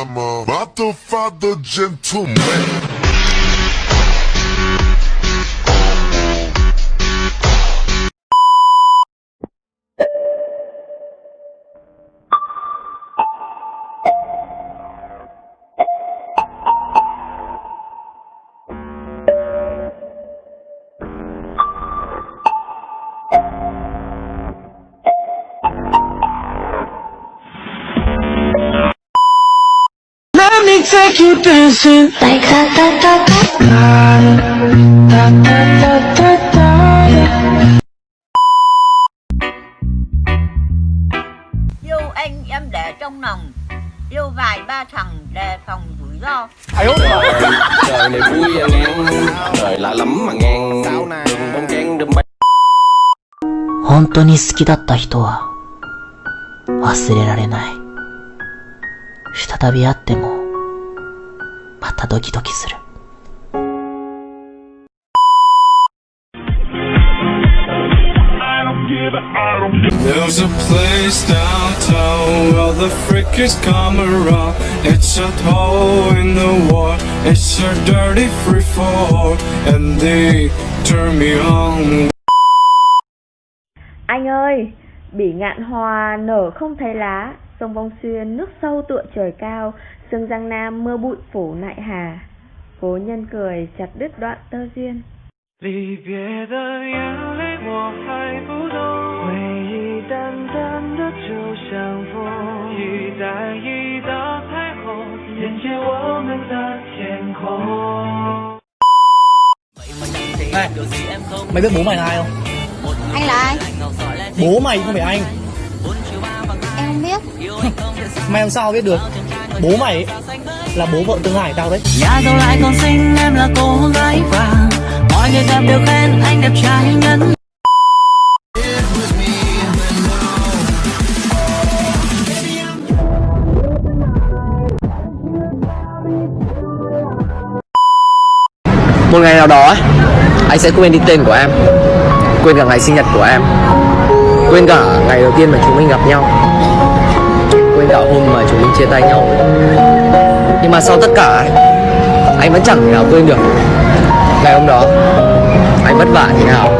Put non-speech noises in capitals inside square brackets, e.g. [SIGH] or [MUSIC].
I'm a father, gentleman. Let me take you dancing like da da da da. da da da da da. Yêu anh em để trong lòng Yêu vài ba thằng đề phòng rủi ro trời này vui à ngang trời lạ lắm mà ngang đừng bông trang đừng bay 本当に好きだった人は忘れられない。再び会ってもま たドキドキする。 There's a place downtown where the freakies come around. It's a hole in the wall, it's a dirty free fall, and they turn me on. Anh ơi, bỉ ngạn hòa nở không thấy lá, sông Vong Xuyên nước sâu tựa trời cao, sương Giang Nam mưa bụi phủ nại hà. Cố nhân cười chặt đứt đoạn tơ duyên. 离别的眼泪我还不懂，回忆淡淡的就像风，一带一道彩虹，连接我们的天空。 Này, mày biết bố mày là ai không? Anh là ai? Bố mày không phải anh Em không biết. [LAUGHS] Mày làm sao biết được? Bố mày ấy, là bố vợ tương lai tao đấy. Nhà giàu lại còn xinh em là cô gái vàng. Mọi người gặp đều khen anh đẹp trai nhân một ngày nào đó ấy, anh sẽ quên đi tên của em quên cả ngày sinh nhật của em quên cả ngày đầu tiên mà chúng mình gặp nhau đạo hôm mà chúng mình chia tay nhau. Nhưng mà sau tất cả ấy, anh vẫn chẳng thể nào quên được ngày hôm đó. Anh vất vả như nào?